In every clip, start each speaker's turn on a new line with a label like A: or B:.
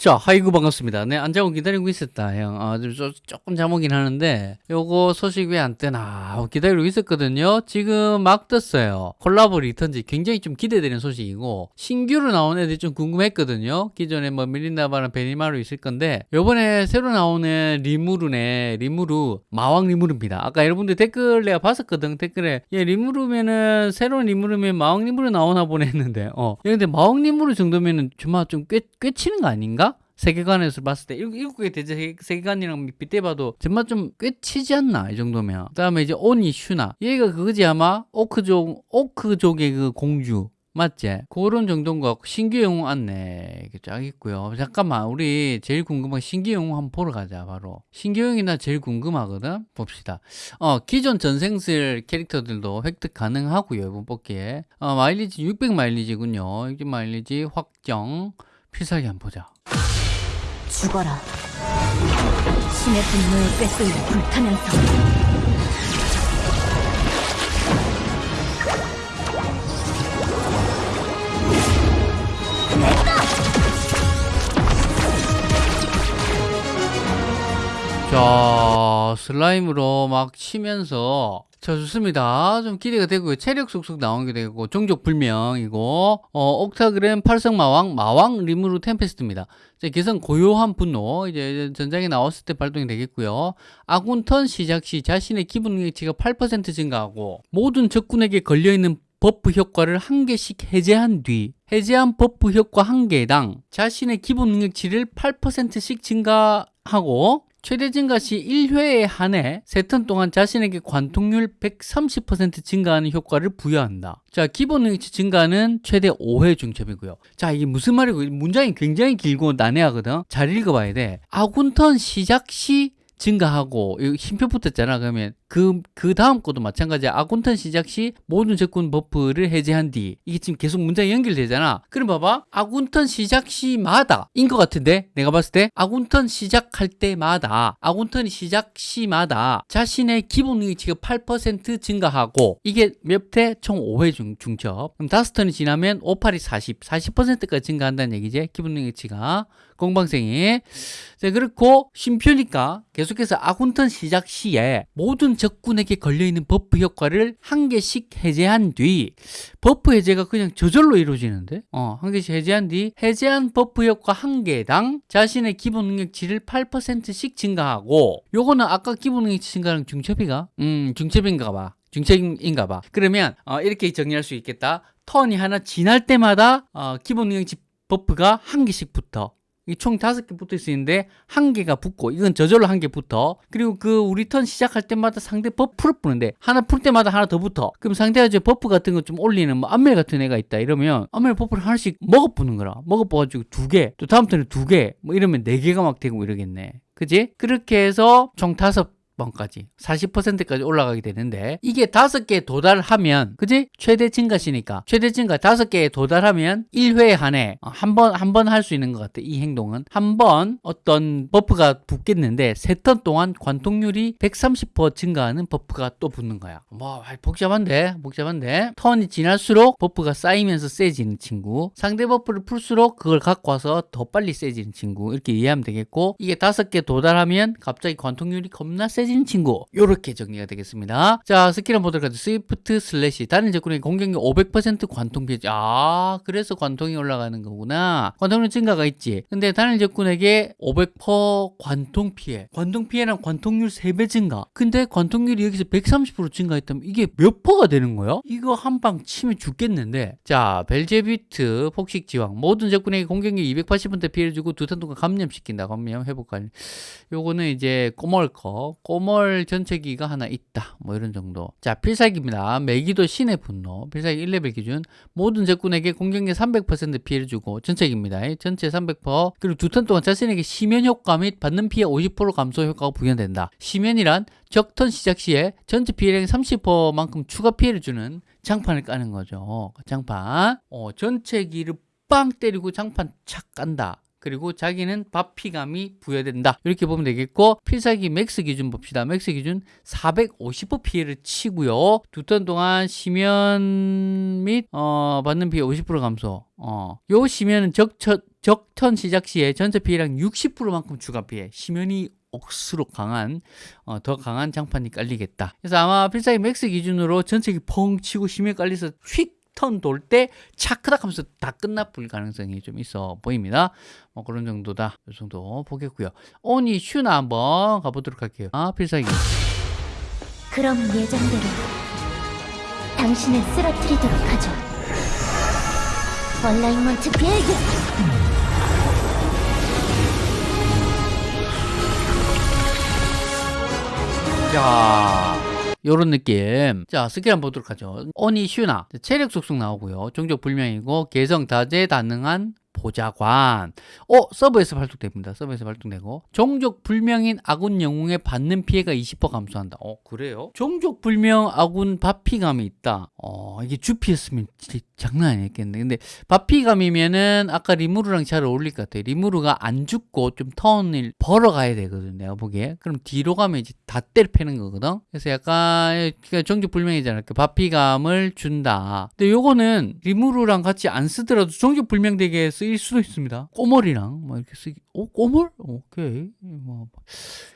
A: 자, 하이구 반갑습니다. 네, 안 자고 기다리고 있었다, 형. 아, 좀, 조- 조금 잠오긴 하는데, 요거 소식 왜 안 뜨나 기다리고 있었거든요. 지금 막 떴어요. 콜라보 returns 굉장히 좀 기대되는 소식이고, 신규로 나온 애들이 좀 궁금했거든요. 기존에 뭐 밀림 나바랑 베니마루 있을 건데, 요번에 새로 나오는 리무르네, 리무르, 마왕 리무르입니다. 아까 여러분들 댓글 내가 봤었거든, 댓글에. 얘 리무르면은, 새로운 리무르면 마왕 리무르 나오나 보네 했는데, 어. 야, 근데 마왕 리무르 정도면은 정말 좀 꽤, 꽤 치는 거 아닌가? 세계관에서 봤을 때 일- 일곱 개 대제 세계- 세계관이랑 빗대봐도 정말 좀 꽤 치지 않나 이 정도면. 그 다음에 이제 오니 슈나 얘가 그거지 아마? 오크족 오크족의 그 공주. 맞지? 그런 정도인 것 같고 신규 영웅 안내 쫙 있고요. 잠깐만 우리 제일 궁금한 신규 영웅 한번 보러 가자 바로. 신규 영웅이 나 제일 궁금하거든? 봅시다. 어 기존 전생슬 캐릭터들도 획득 가능하고요 이번 뽑기에. 어 마일리지 600 마일리지군요. 600 마일리지 확정. 필살기 한번 보자
B: 죽어라. 신의 분노에 꿰뚫려 불타면서
A: 자, 슬라임으로 막 치면서 자, 좋습니다. 좀 기대가 되고요. 체력 속속 나오게 되고 종족 불명이고 어, 옥타그램 팔성마왕 마왕 리무르 템페스트입니다. 자, 개성 고요한 분노 이제 전장에 나왔을 때 발동이 되겠고요. 아군 턴 시작 시 자신의 기본 능력치가 8% 증가하고 모든 적군에게 걸려 있는 버프 효과를 한 개씩 해제한 뒤 해제한 버프 효과 한 개당 자신의 기본 능력치를 8%씩 증가하고 최대 증가 시 1회에 한해 3턴 동안 자신에게 관통률 130% 증가하는 효과를 부여한다. 자, 기본 능력치 증가는 최대 5회 중첩이고요. 자, 이게 무슨 말이고 문장이 굉장히 길고 난해하거든. 잘 읽어봐야 돼. 아군 턴 시작 시 증가하고 이거 쉼표 붙었잖아 그러면. 그, 그 다음 것도 마찬가지야 아군턴 시작 시 모든 적군 버프를 해제한 뒤 이게 지금 계속 문장이 연결되잖아. 그럼 봐봐. 아군턴 시작 시마다. 인 것 같은데? 내가 봤을 때? 아군턴 시작할 때마다. 아군턴이 시작 시마다. 자신의 기본 능력치가 8% 증가하고 이게 몇 회? 총 5회 중, 중첩. 그럼 다섯 턴이 지나면 5, 8이 40 40%까지 증가한다는 얘기지 기본 능력치가. 공방생이. 자, 그렇고 쉼표니까 계속 해서 아군턴 시작 시에 모든 적군에게 걸려있는 버프 효과를 한 개씩 해제한 뒤 버프 해제가 그냥 저절로 이루어지는데? 어, 한 개씩 해제한 뒤 해제한 버프 효과 한 개당 자신의 기본 능력치를 8%씩 증가하고 요거는 아까 기본 능력치 증가는 중첩이가? 음 중첩인가 봐. 중첩인가 봐. 그러면 어, 이렇게 정리할 수 있겠다. 턴이 하나 지날 때마다 어, 기본 능력치 버프가 한 개씩 붙어. 이 총 다섯 개 붙어 있는데 한 개가 붙고 이건 저절로 한 개 붙어. 그리고 그 우리 턴 시작할 때마다 상대 버프를 푸는데 하나 풀 때마다 하나 더 붙어. 그럼 상대가 이제 버프 같은 거 좀 올리는 뭐 안멜 같은 애가 있다 이러면 안멜 버프를 하나씩 먹어 부는 거라. 먹어 부가지고 두개또 다음 턴에 두 개 뭐 이러면 네 개가 막 되고 이러겠네. 그지? 그렇게 해서 총 다섯 번까지 40%까지 올라가게 되는데 이게 다섯 개에 도달하면 그지? 최대 증가시니까. 최대 증가 다섯 개에 도달하면 1회에 한해 한 번 한 번 할 수 있는 것 같아 이 행동은. 한 번 어떤 버프가 붙겠는데 세 턴 동안 관통률이 130% 증가하는 버프가 또 붙는 거야. 뭐 복잡한데 복잡한데. 턴이 지날수록 버프가 쌓이면서 세지는 친구. 상대 버프를 풀수록 그걸 갖고 와서 더 빨리 세지는 친구. 이렇게 이해하면 되겠고 이게 다섯 개 도달하면 갑자기 관통률이 겁나 세지 는 친구 요렇게 정리가 되겠습니다. 자 스킬 한번 보도록 하죠. swift slash 단일 적군에게 공격력 500% 관통 피해 아 그래서 관통이 올라가는 거구나. 관통률 증가가 있지. 근데 단일 적군에게 500% 관통 피해. 관통 피해랑 관통률 3배 증가. 근데 관통률이 여기서 130% 증가했다면 이게 몇 퍼가 되는 거야? 이거 한 방 치면 죽겠는데. 자 벨제뷔트 폭식지왕 모든 적군에게 공격력 280% 피해를 주고 두 턴 동안 감염시킨다. 감염 회복 관리 요거는 이제 꼬멀 거 꼬멀 전체기가 하나 있다. 뭐 이런 정도. 자 필살기입니다. 메기도 신의 분노. 필살기 1레벨 기준. 모든 적군에게 공격력 300% 피해를 주고 전체기입니다. 전체 300% 그리고 두 턴 동안 자신에게 심연 효과 및 받는 피해 50% 감소 효과가 부여된다. 심연이란 적턴 시작 시에 전체 피해량의 30%만큼 추가 피해를 주는 장판을 까는 거죠. 장판. 어, 전체기를 빵 때리고 장판 착 깐다 그리고 자기는 받피감이 부여된다. 이렇게 보면 되겠고 필살기 max 기준 봅시다. max 기준 450% 피해를 치고요. 두 턴 동안 심연 및 어, 받는 피해 50% 감소. 어, 요 심연은 적첫 적턴 시작 시에 전체 피해량 60%만큼 추가 피해. 심연이 억수로 강한 어, 더 강한 장판이 깔리겠다. 그래서 아마 필살기 max 기준으로 전체기 펑 치고 심연 깔려서 휙 턴 돌 때 차크닥 하면서 다 끝나볼 가능성이 좀 있어 보입니다. 뭐 그런 정도다. 이 정도 보겠고요. 오니 슈나 한번 가보도록 할게요. 아 필살기.
B: 그럼 예정대로 당신을 쓰러뜨리도록 하죠. 얼라이먼트 비행기
A: 자, 요런 느낌. 자, 스킬 한번 보도록 하죠. 오니 슈나. 체력 속성 나오고요. 종족 불명이고, 개성 다재 다능한 보좌관. 어, 서브에서 발동됩니다. 서브에서 발동되고. 종족 불명인 아군 영웅에 받는 피해가 20% 감소한다. 어, 그래요? 종족 불명 아군 받피감이 있다. 어, 이게 주피였으면 장난 아니겠네. 근데 받피감이면은 아까 리무루랑 잘 어울릴 것 같아요. 리무루가 안 죽고 좀 턴을 벌어가야 되거든. 내가 보기에. 그럼 뒤로 가면 이제 다 때려 패는 거거든. 그래서 약간 그러니까 종족 불명이잖아. 그 받피감을 준다. 근데 요거는 리무루랑 같이 안 쓰더라도 종족 불명 되게 쓰일 수도 있습니다. 꼬멀이랑 뭐 이렇게 쓰기. 어, 꼬멀? 오케이. 뭐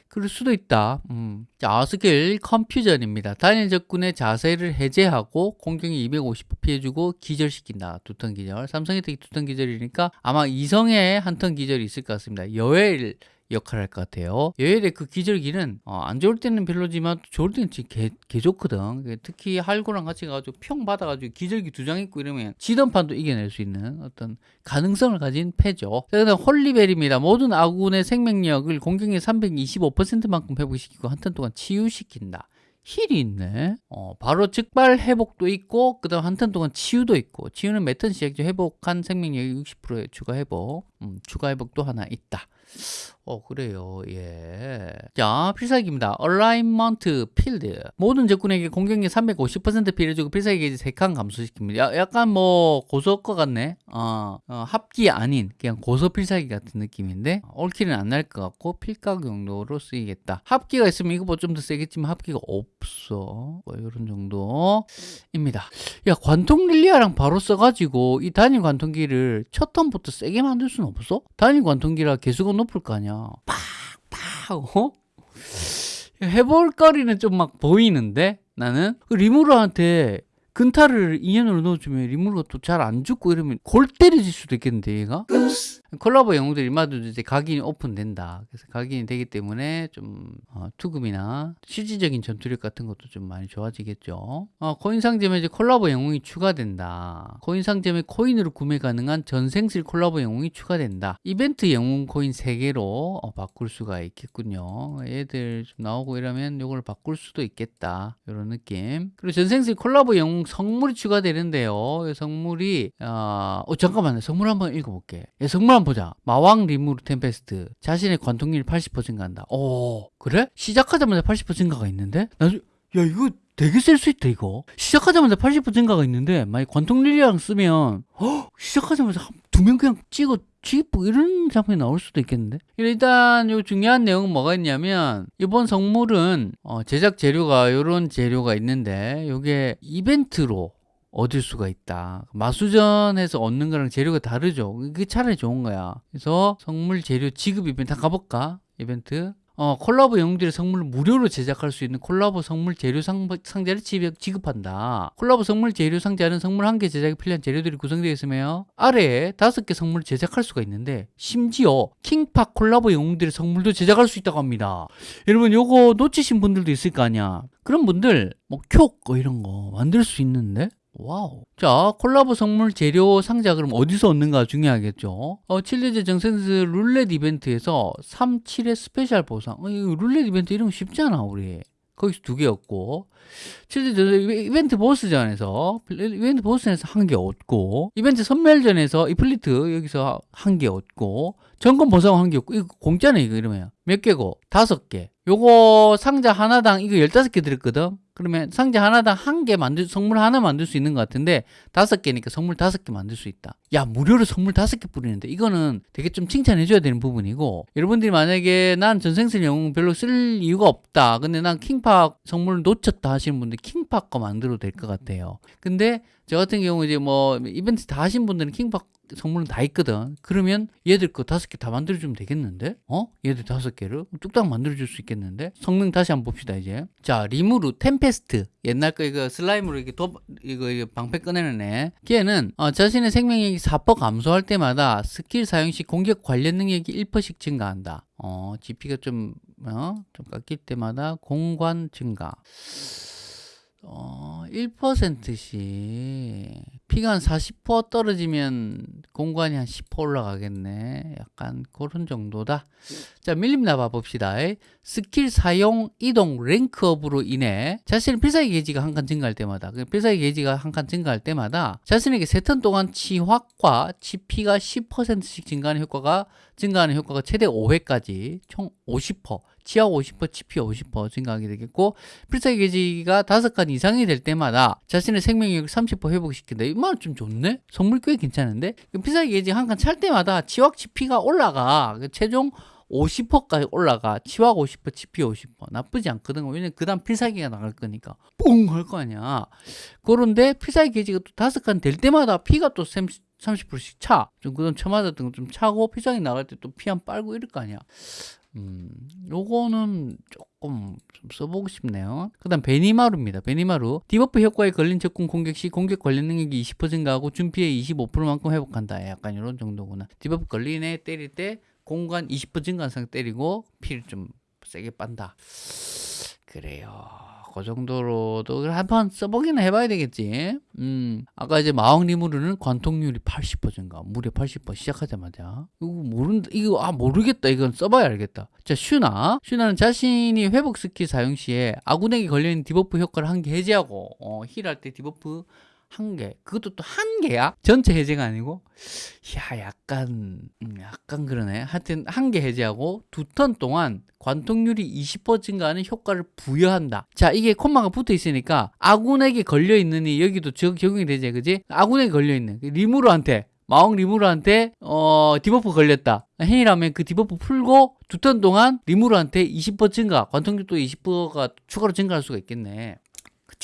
A: 그럴 수도 있다. 음. 자, 스킬 confusion입니다. 단일 적군의 자세를 해제하고 공격이 250% 피해주고 기절시킨다. 두턴 기절. 삼성의 특기 두턴 기절이니까 아마 이성의 한턴 기절이 있을 것 같습니다. 여엘 역할을 할 것 같아요. 여엘의 그 기절기는 어, 안 좋을 때는 별로지만 또 좋을 때는 개, 개 좋거든. 특히 할구랑 같이 가지고 평 받아가지고 기절기 두 장 있고 이러면 지던판도 이겨낼 수 있는 어떤 가능성을 가진 패죠. 자, 그다음 holy bell입니다. 모든 아군의 생명력을 공격의 325%만큼 회복시키고 한 턴 동안 치유시킨다. 힐이 있네. 어, 바로 즉발 회복도 있고, 그 다음 한 턴 동안 치유도 있고, 치유는 매턴 시작 시죠. 회복한 생명력이 60%의 추가 회복. 음, 추가 회복도 하나 있다. 어, 그래요. 예. 자, 필살기입니다. Alignment Field. 모든 적군에게 공격력 350% 피해주고 필살기 게이지 3칸 감소시킵니다. 야, 약간 뭐, 고소 것 같네. 어, 어, 합기 아닌, 그냥 고소 필살기 같은 느낌인데, 올킬은 안 날 것 같고, 필각 용도로 쓰이겠다. 합기가 있으면 이거보다 좀 더 세겠지만, 합기가 없어. 뭐, 이런 정도입니다. 야, 관통 릴리아랑 바로 써가지고, 이 단일 관통기를 첫 턴부터 세게 만들 수는 없어? 단일 관통기라 개수가 높을 거 아니야. 팍팍 어? 해볼 거리는 좀 막 보이는데? 나는? 그 리무르한테 근타를 인연으로 넣어주면 리무르가 또 잘 안 죽고 이러면 골 때려질 수도 있겠는데 얘가? 콜라보 영웅들이 마도 이제 각인이 오픈된다. 그래서 각인이 되기 때문에 좀 어, 투금이나 실질적인 전투력 같은 것도 좀 많이 좋아지겠죠. 어, 코인 상점에 이제 콜라보 영웅이 추가된다. 코인 상점에 코인으로 구매 가능한 전생실 콜라보 영웅이 추가된다. 이벤트 영웅 코인 3개로 어, 바꿀 수가 있겠군요. 얘들 좀 나오고 이러면 이걸 바꿀 수도 있겠다. 이런 느낌. 그리고 전생실 콜라보 영웅 성물이 추가되는데요. 이 성물이 어, 어, 잠깐만요. 성물 한번 읽어볼게. 예, 성물 한번 보자. 마왕 리무르 템페스트. 자신의 관통률 80% 증가한다. 오 그래? 시작하자마자 80% 증가가 있는데? 나, 야 이거 되게 셀수 있다 이거 시작하자마자 80% 증가가 있는데 만약 관통 릴리랑 쓰면 헉, 시작하자마자 두 명 그냥 찍어 쥐고 이런 장면이 나올 수도 있겠는데 일단 요 중요한 내용은 뭐가 있냐면 이번 성물은 어, 제작 재료가 이런 재료가 있는데 요게 이벤트로 얻을 수가 있다. 마수전에서 얻는 거랑 재료가 다르죠. 이게 차라리 좋은 거야. 그래서 성물 재료 지급 이벤트 가볼까? 이벤트. 어, 콜라보 영웅들의 성물을 무료로 제작할 수 있는 콜라보 성물 재료 상, 상자를 지급, 지급한다. 콜라보 성물 재료 상자는 성물 한 개 제작에 필요한 재료들이 구성되어 있으며 아래에 다섯 개 성물을 제작할 수가 있는데 심지어 킹파 콜라보 영웅들의 성물도 제작할 수 있다고 합니다. 여러분 요거 놓치신 분들도 있을 거 아니야. 그런 분들 뭐쿄 이런 거 만들 수 있는데 와우. 자, 콜라보 성물 재료 상자 그럼 어디서 얻는가 중요하겠죠. 어, 칠대죄 전생슬 룰렛 이벤트에서 3, 7의 스페셜 보상. 어, 이 룰렛 이벤트 이런 거 쉽잖아, 우리. 거기서 두 개였고. 칠대죄 이벤트 보스전에서, 이벤트 보스전에서 한 개 얻고, 이벤트 섬멸전에서 이프리트 여기서 한 개 얻고, 점검 보상 한 개 얻고, 이거 공짜네, 이거 이러면. 몇 개고? 다섯 개. 요거 상자 하나당 이거 15개 들었거든? 그러면 상자 하나당 한 개 만들, 성물 하나 만들 수 있는 것 같은데, 다섯 개니까 성물 다섯 개 만들 수 있다. 야 무료로 선물 다섯 개 뿌리는데 이거는 되게 좀 칭찬해줘야 되는 부분이고 여러분들이 만약에 난 전생슬 영웅 별로 쓸 이유가 없다 근데 난 킹팍 선물을 놓쳤다 하시는 분들 킹팍 거 만들어도 될 것 같아요 근데 저 같은 경우 이제 뭐 이벤트 다 하신 분들은 킹팍 선물은 다 있거든. 그러면 얘들 거 다섯 개 다 만들어주면 되겠는데? 어? 얘들 다섯 개를 뚝딱 만들어줄 수 있겠는데? 성능 다시 한번 봅시다 이제. 자 리무르 템페스트 옛날 거 이거 슬라임으로 이렇게 도 이거, 이거 방패 꺼내는 애. 걔는 어, 자신의 생명력이 4% 감소할 때마다 스킬 사용 시 공격 관련 능력이 1%씩 증가한다. 어 HP가 좀 어? 좀 깎일 때마다 공관 증가. 어, 1%씩 피가 한 40% 떨어지면 공관이 한 10% 올라가겠네. 약간 그런 정도다. 자, 밀림 나바 봅시다. 스킬 사용 이동 rank up으로 인해 자신의 필살기 게이지가 한 칸 증가할 때마다 그 필살기 게이지가 한 칸 증가할 때마다 자신에게 세 턴 동안 치확과 치피가 10%씩 증가하는 효과가 증가하는 효과가 최대 5회까지 총 50%, 치약 50%, 치피 50% 증가하게 되겠고 필살기 게이지가 5칸 이상이 될 때마다 자신의 생명력을 30% 회복시킨다. 이말 좀 좋네? 선물 꽤 괜찮은데? 그 필살기 게이지 한 칸 찰 때마다 치확 치피가 올라가. 그 최종 50%까지 올라가. 치확 50%, 치피 50%. 나쁘지 않거든. 왜냐면 그 다음 필살기가 나갈 거니까. 뿡! 할 거 아니야. 그런데 필살기 게이지가 또 다섯 칸 될 때마다 피가 또 30%씩 차. 좀 그동 쳐맞았던 거 좀 차고 필살기 나갈 때 또 피 한 빨고 이럴 거 아니야. 음, 요거는 조금 좀 써보고 싶네요. 그 다음 베니마루입니다. 베니마루. debuff 효과에 걸린 적군 공격 시 공격 관련 능력이 20% 증가하고 준 피의 25%만큼 회복한다. 약간 이런 정도구나. debuff 애 때릴 때 공관 20% 증가한 상태 때리고 피를 좀 세게 빤다. 그래요. 그 정도로도 한번 써보기는 해봐야 되겠지. 음, 아까 이제 마왕 리무르는 관통률이 80% 증가, 무려 80% 시작하자마자. 이거 모른다, 이거 아 모르겠다. 이건 써봐야 알겠다. 자, 슈나. 슈나는 자신이 회복 스킬 사용 시에 아군에게 걸려있는 debuff 효과를 한 개 해제하고, 어, heal할 때 debuff 한 개. 그것도 또 한 개야? 전체 해제가 아니고? 야, 약간, 음, 약간 그러네. 하여튼, 한 개 해제하고 두 턴 동안 관통률이 20% 증가하는 효과를 부여한다. 자, 이게 콤마가 붙어 있으니까 아군에게 걸려 있느니 여기도 적, 적용이 되지, 그지? 아군에게 걸려 있는 리무르한테 마왕 리무르한테 어 debuff 걸렸다. 행위라면 그 debuff 풀고 두 턴 동안 리무르한테 20% 증가, 관통률도 20%가 추가로 증가할 수가 있겠네.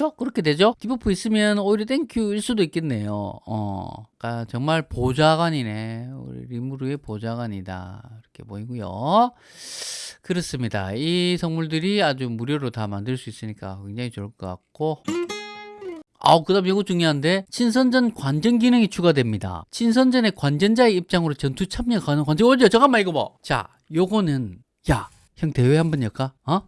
A: 그쵸? 그렇게 되죠? debuff 있으면 오히려 땡큐일 수도 있겠네요. 어, 그러니까 정말 보좌관이네. 우리 리무르의 보좌관이다. 이렇게 보이고요. 그렇습니다. 이 성물들이 아주 무료로 다 만들 수 있으니까 굉장히 좋을 것 같고. 아우 그 다음 이거 중요한데 친선전 관전 기능이 추가됩니다. 친선전의 관전자의 입장으로 전투 참여 가능 관전 어제 잠깐만 이거 봐. 자, 요거는 야, 형 대회 한번 열까? 어?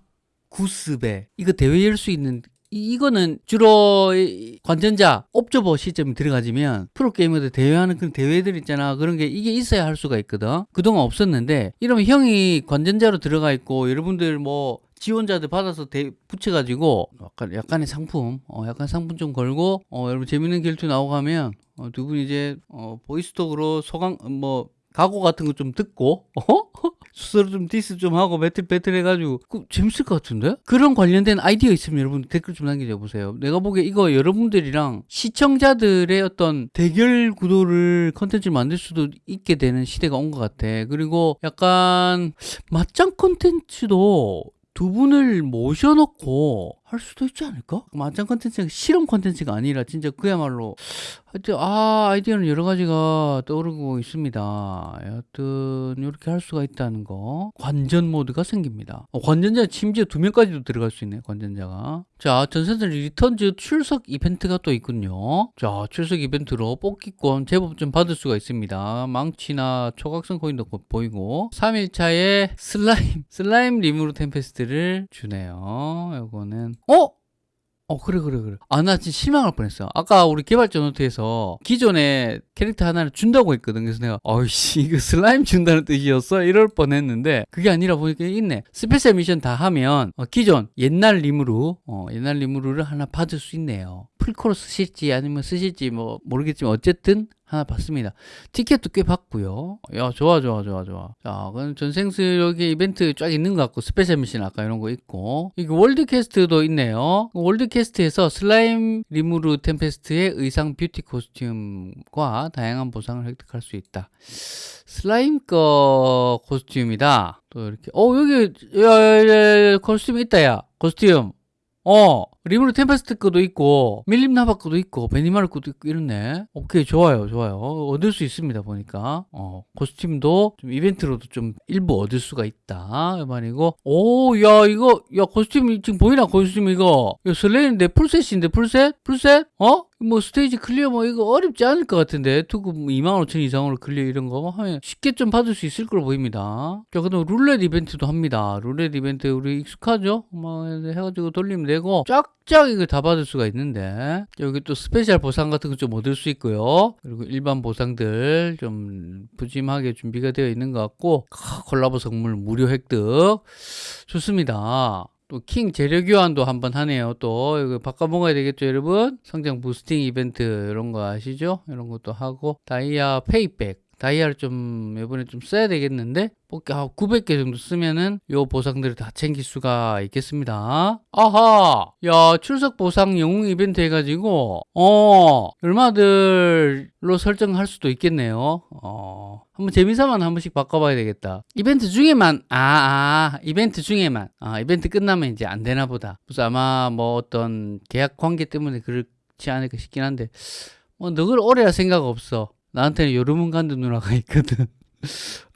A: 구스베 이거 대회 열 수 있는 이- 이거는 주로 이 관전자 옵저버 시점이 들어가지면 프로게이머들 대회하는 그런 대회들 있잖아. 그런 게 이게 있어야 할 수가 있거든. 그동안 없었는데 이러면 형이 관전자로 들어가 있고 여러분들 뭐 지원자들 받아서 대, 붙여가지고 약간 약간의 상품 어 약간 상품 좀 걸고 어 여러분 재밌는 결투 나오고 하면 어, 두분 이제 어 보이스톡으로 소강 뭐 각오 같은 거 좀 듣고 어? 스스로 좀 디스 좀 하고 배틀 배틀 해가지고. 그 재밌을 것 같은데? 그런 관련된 아이디어 있으면 여러분 댓글 좀 남겨줘 보세요. 내가 보기에 이거 여러분들이랑 시청자들의 어떤 대결 구도를 컨텐츠를 만들 수도 있게 되는 시대가 온 것 같아. 그리고 약간 맞짱 컨텐츠도 두 분을 모셔놓고 할 수도 있지 않을까? 맞짱 컨텐츠가 실험 컨텐츠가 아니라 진짜 그야말로 하여튼 아 아이디어는 여러 가지가 떠오르고 있습니다. 여하튼 이렇게 할 수가 있다는 거 관전 모드가 생깁니다. 어, 관전자 심지어 두 명까지도 들어갈 수 있네 관전자가. 자 전생슬 Returns 출석 이벤트가 또 있군요. 자 출석 이벤트로 뽑기권 제법 좀 받을 수가 있습니다. 망치나 초각성 코인도 곧 보이고 3일차에 슬라임 슬라임 리무르 템페스트를 주네요. 요거는 어? 어 그래 그래 그래 아 나 진짜 실망할 뻔했어 아까 우리 개발자 노트에서 기존에 캐릭터 하나를 준다고 했거든 그래서 내가 어이씨 이거 슬라임 준다는 뜻이었어 이럴 뻔했는데 그게 아니라 보니까 있네 스페셜 미션 다 하면 어, 기존 옛날 리무루 어, 옛날 리무루를 하나 받을 수 있네요 풀코로 쓰실지 아니면 쓰실지 뭐 모르겠지만 어쨌든 하나 받습니다. 티켓도 꽤 받고요. 야 좋아 좋아 좋아 좋아. 자 그럼 전생슬 여기 이벤트 쫙 있는 것 같고 스페셜 미션 아까 이런 거 있고 이게 world quest도 있네요. world quest에서 슬라임 리무르 템페스트의 의상 뷰티 코스튬과 다양한 보상을 획득할 수 있다. 슬라임 거 코스튬이다. 또 이렇게 어 여기 야 야 야 코스튬 있다 야. 코스튬. 어 리무르 템페스트 거도 있고 밀림 나바 거도 있고 베니마르 거도 있고 이렇네. 오케이 좋아요 좋아요. 얻을 수 있습니다 보니까. 어 코스튬도 좀 이벤트로도 좀 일부 얻을 수가 있다. 이 말이고. 오 야 이거 야 코스튬 지금 보이나 코스튬 이거? 이거 설레는데 풀셋인데 풀셋? 풀셋? 어? 뭐 스테이지 클리어 뭐 이거 어렵지 않을 것 같은데. 투급 2만 5천 이상으로 클리어 이런 거 하면 쉽게 좀 받을 수 있을 걸로 보입니다. 자 그다음 룰렛 이벤트도 합니다. 룰렛 이벤트 우리 익숙하죠? 뭐 해가지고 돌리면 되고 쫙쫙 이거 다 받을 수가 있는데. 여기 또 스페셜 보상 같은 거 좀 얻을 수 있고요. 그리고 일반 보상들 좀 푸짐하게 준비가 되어 있는 것 같고. 카, 콜라보 선물 무료 획득. 좋습니다 또 킹 재료 교환도 한번 하네요. 또 이거 바꿔 먹어야 되겠죠, 여러분? 성장 boosting 이벤트 이런 거 아시죠? 이런 것도 하고 다이아 payback 다이아를 좀 이번에 좀 써야 되겠는데 뽑기 한 900개 정도 쓰면은 요 보상들을 다 챙길 수가 있겠습니다. 아하, 야 출석 보상 영웅 이벤트 해가지고 어 얼마들로 설정할 수도 있겠네요. 어 한번 재미삼아 한 번씩 바꿔봐야 되겠다. 이벤트 중에만 아, 아 이벤트 중에만 아 이벤트 끝나면 이제 안 되나 보다. 그래서 아마 뭐 어떤 계약 관계 때문에 그렇지 않을까 싶긴 한데 뭐 너걸 오래할 생각 없어. 나한테는 요르문간드 누나가 있거든.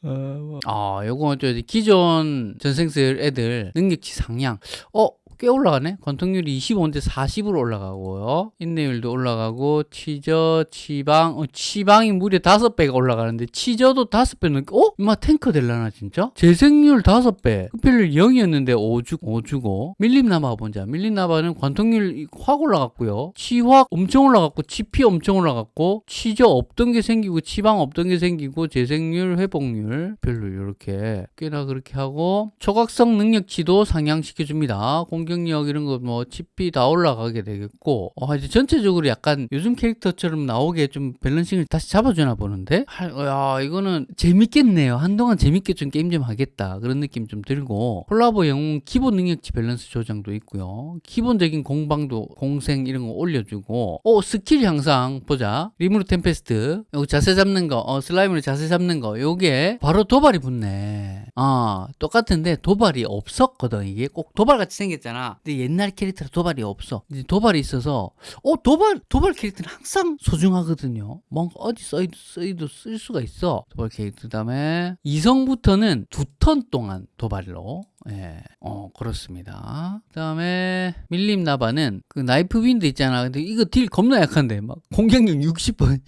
A: 어, 뭐. 아, 요거 저 기존 전생들 애들 능력치 상향. 어, 꽤 올라가네. 관통률이 25인데 40으로 올라가고요. 인내율도 올라가고 치저, 치방, 어, 치방이 무려 5배가 올라가는데 치저도 5배는 어? 임마 탱커 될라나 진짜? 재생률 5배. 흡혈률 0이었는데 5주, 5주고. 밀림나바 보자. 밀림나바는 관통률 확 올라갔고요. 치확 엄청 올라갔고 치피 엄청 올라갔고 치저 없던 게 생기고 치방 없던 게 생기고 재생률, 회복률 별로 이렇게 꽤나 그렇게 하고 초각성 능력치도 상향시켜 줍니다. 공격력 이런 거 뭐 치피 다 올라가게 되겠고 어, 이제 전체적으로 약간 요즘 캐릭터처럼 나오게 좀 balancing을 다시 잡아주나 보는데? 할, 야 이거는 재밌겠네요. 한동안 재밌게 좀 게임 좀 하겠다. 그런 느낌 좀 들고. 콜라보 영웅 기본 능력치 밸런스 조정도 있고요. 기본적인 공방도 공생 이런 거 올려주고. 어 스킬 향상. 보자. 리무르 템페스트. 요거 자세 잡는 거. 어, 슬라임으로 자세 잡는 거. 요게 바로 도발이 붙네. 아 똑같은데 도발이 없었거든 이게. 꼭 도발같이 생겼잖아. 근데 옛날 캐릭터는 도발이 없어. 이제 도발이 있어서 어 도발 도발 캐릭터는 항상 소중하거든요. 뭔가 어디 써이도, 써이도 쓸 수가 있어. 도발 캐릭터 그다음에 이성부터는 두 턴 동안 도발로 예, 어 그렇습니다. 그 다음에 밀림 나바는 그 knife wind 있잖아. 근데 이거 딜 겁나 약한데 막 공격력 60%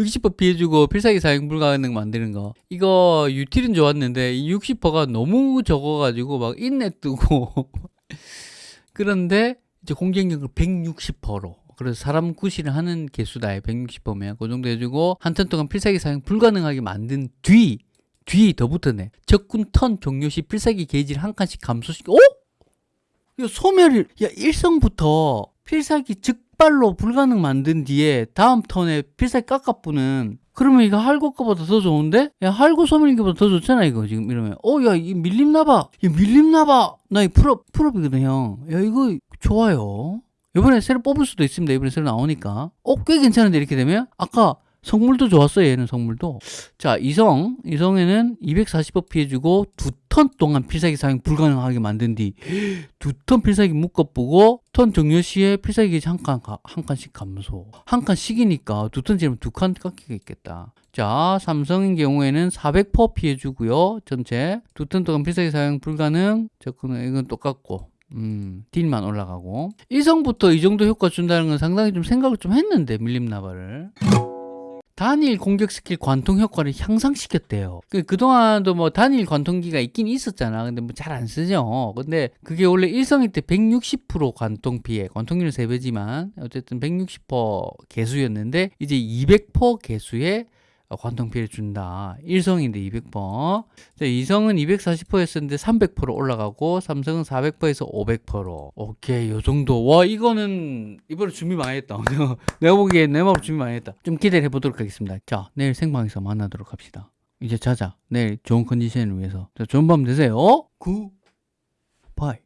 A: 60% 피해주고 필살기 사용 불가능 만드는 거. 이거 유틸은 좋았는데 이 60%가 너무 적어가지고 막 인내 뜨고 그런데 이제 공격력을 160%로. 그래서 사람 구실을 하는 개수다 160%면 그 정도 해주고 한 턴 동안 필살기 사용 불가능하게 만든 뒤뒤더 붙었네 적군 턴 종료 시 필살기 게이지를 한 칸씩 감소시켜. 어? 야 소멸을 야 일성부터 필살기 즉발로 불가능 만든 뒤에 다음 턴에 필살기 깎아부는 그러면 이거 할고 거보다 더 좋은데? 야 할고 소멸기보다 더 좋잖아 이거 지금 이러면. 어 야 이 밀림 나봐 야 밀림 나바 나 이 full up full up이거든 형야 이거 좋아요. 이번에 새로 뽑을 수도 있습니다. 이번에 새로 나오니까. 어 꽤 괜찮은데 이렇게 되면? 아까 성물도 좋았어요 얘는 성물도. 자 이성. 이성에는 240퍼 피해주고 두 턴 동안 필살기 사용 불가능하게 만든 뒤 두 턴 필살기 묶어보고 턴 종료 시에 필살기 한 칸, 한 칸씩 감소. 한 칸씩이니까 두 턴 지르면 두 칸 깎이가 있겠다. 자 삼성인 경우에는 400% 피해주고요 전체. 두 턴 동안 필살기 사용 불가능. 접근은 이건 똑같고. 음, 딜만 올라가고. 일성부터 이 정도 효과 준다는 건 상당히 좀 생각을 좀 했는데 밀림 나바를 단일 공격 스킬 관통 효과를 향상시켰대요. 그, 그동안도 뭐 단일 관통기가 있긴 있었잖아. 근데 뭐 잘 안 쓰죠. 근데 그게 원래 일성일 때 160% 관통 피해, 관통률 3배지만 어쨌든 160% 개수였는데 이제 200% 개수의 관통 피해를 준다. 일성인데 200%. 이성은 240%였었는데 300% 올라가고 삼성은 400%에서 500%. 오케이, 요 정도. 와, 이거는 이번에 준비 많이 했다. 내가 보기에 내 마음 준비 많이 했다. 좀 기대를 해보도록 하겠습니다. 자, 내일 생방에서 만나도록 합시다. 이제 자자. 내일 좋은 컨디션을 위해서. 자, 좋은 밤 되세요. 굿 바이.